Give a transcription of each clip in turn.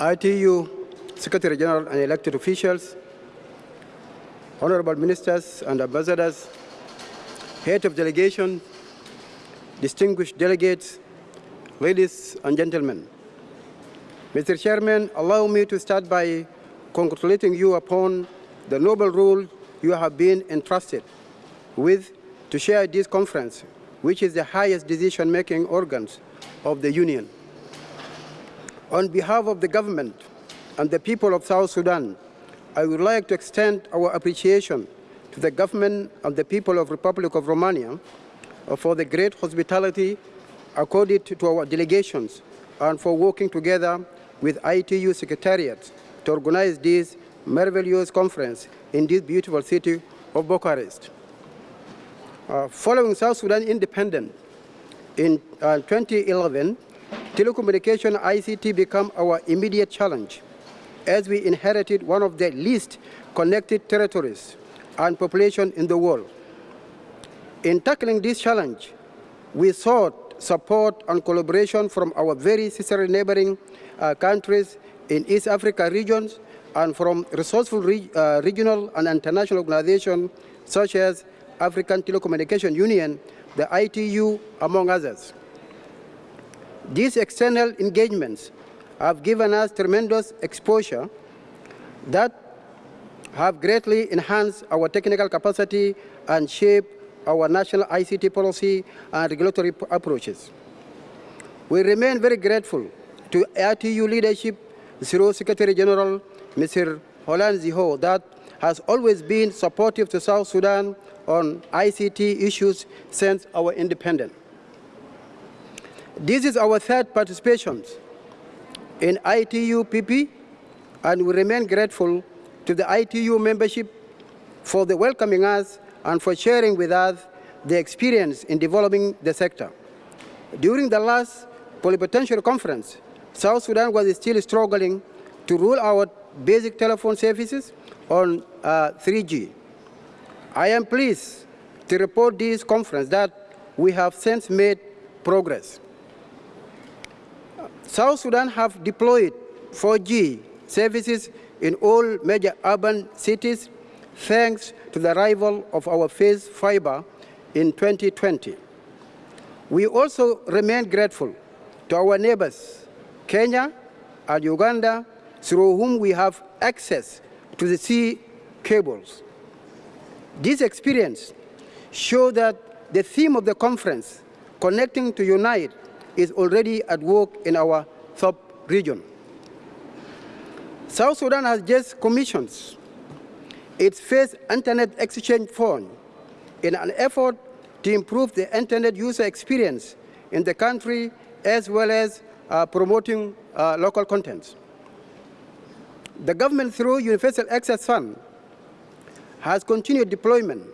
ITU Secretary General and elected officials, honorable ministers and ambassadors, head of delegation, distinguished delegates, ladies and gentlemen. Mr. Chairman, allow me to start by congratulating you upon the noble role you have been entrusted with to share this conference, which is the highest decision-making organs of the Union. On behalf of the government and the people of South Sudan, I would like to extend our appreciation to the government and the people of the Republic of Romania for the great hospitality accorded to our delegations and for working together with ITU Secretariat to organize this marvelous conference in this beautiful city of Bucharest. Uh, following South Sudan independence in uh, 2011, telecommunication ICT became our immediate challenge as we inherited one of the least connected territories and population in the world. In tackling this challenge, we sought support and collaboration from our very sister neighboring uh, countries in East Africa regions and from resourceful re uh, regional and international organizations such as African Telecommunication Union, the ITU, among others. These external engagements have given us tremendous exposure that have greatly enhanced our technical capacity and shaped our national ICT policy and regulatory approaches. We remain very grateful to ITU leadership through Secretary General Mr. Houlin Zhao that has always been supportive to South Sudan on ICT issues since our independence. This is our third participation in ITU PP, and we remain grateful to the ITU membership for the welcoming us and for sharing with us the experience in developing the sector. During the last plenipotentiary conference, South Sudan was still struggling to roll out basic telephone services on uh, 3G. I am pleased to report this conference that we have since made progress. South Sudan have deployed 4G services in all major urban cities thanks to the arrival of our phase fiber in 2020. We also remain grateful to our neighbors, Kenya and Uganda, through whom we have access to the sea cables. This experience shows that the theme of the conference, Connecting to Unite, is already at work in our sub-region. South Sudan has just commissioned its first Internet Exchange Fund in an effort to improve the Internet user experience in the country as well as uh, promoting uh, local content. The government, through Universal Access Fund, has continued deployment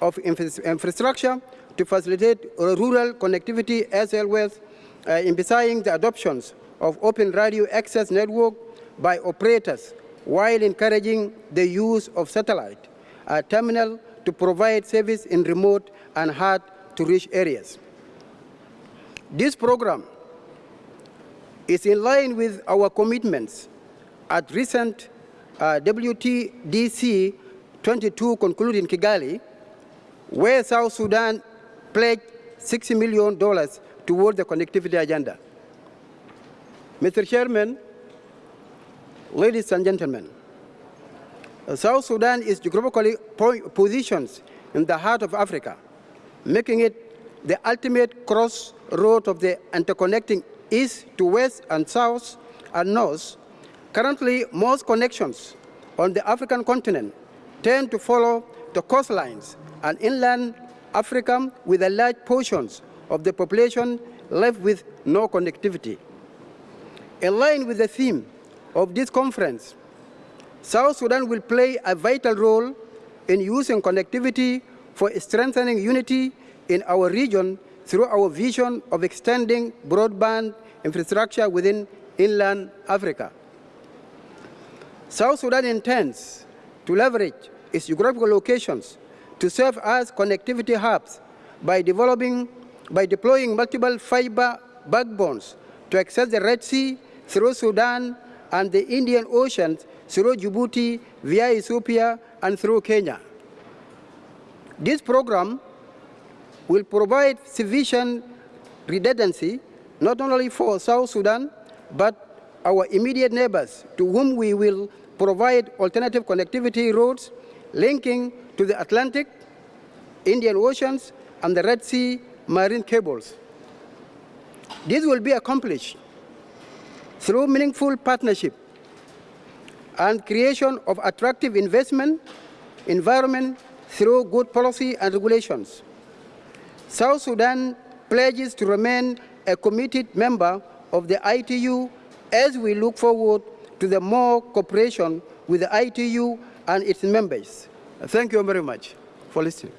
of infrastructure to facilitate rural connectivity as well as uh, emphasizing the adoptions of open radio access network by operators while encouraging the use of satellite terminal to provide service in remote and hard-to-reach areas. This program is in line with our commitments at recent uh, WTDC 22 concluded in Kigali, where South Sudan pledged $60 million toward the connectivity agenda. Mr. Chairman, ladies and gentlemen, South Sudan is geographically positioned in the heart of Africa, making it the ultimate crossroad of the interconnecting east to west and south and north. Currently, most connections on the African continent tend to follow the coastlines and inland Africa with a large portions of the population left with no connectivity. In line with the theme of this conference, South Sudan will play a vital role in using connectivity for strengthening unity in our region through our vision of extending broadband infrastructure within inland Africa. South Sudan intends to leverage its geographical locations to serve as connectivity hubs by developing, by deploying multiple fiber backbones to access the Red Sea through Sudan and the Indian Ocean through Djibouti, via Ethiopia, and through Kenya. This program will provide sufficient redundancy not only for South Sudan, but our immediate neighbors to whom we will provide alternative connectivity routes linking to the Atlantic, Indian Oceans, and the Red Sea marine cables. This will be accomplished through meaningful partnership and creation of attractive investment environment through good policy and regulations. South Sudan pledges to remain a committed member of the ITU as we look forward to the more cooperation with the ITU and its members. Thank you very much for listening.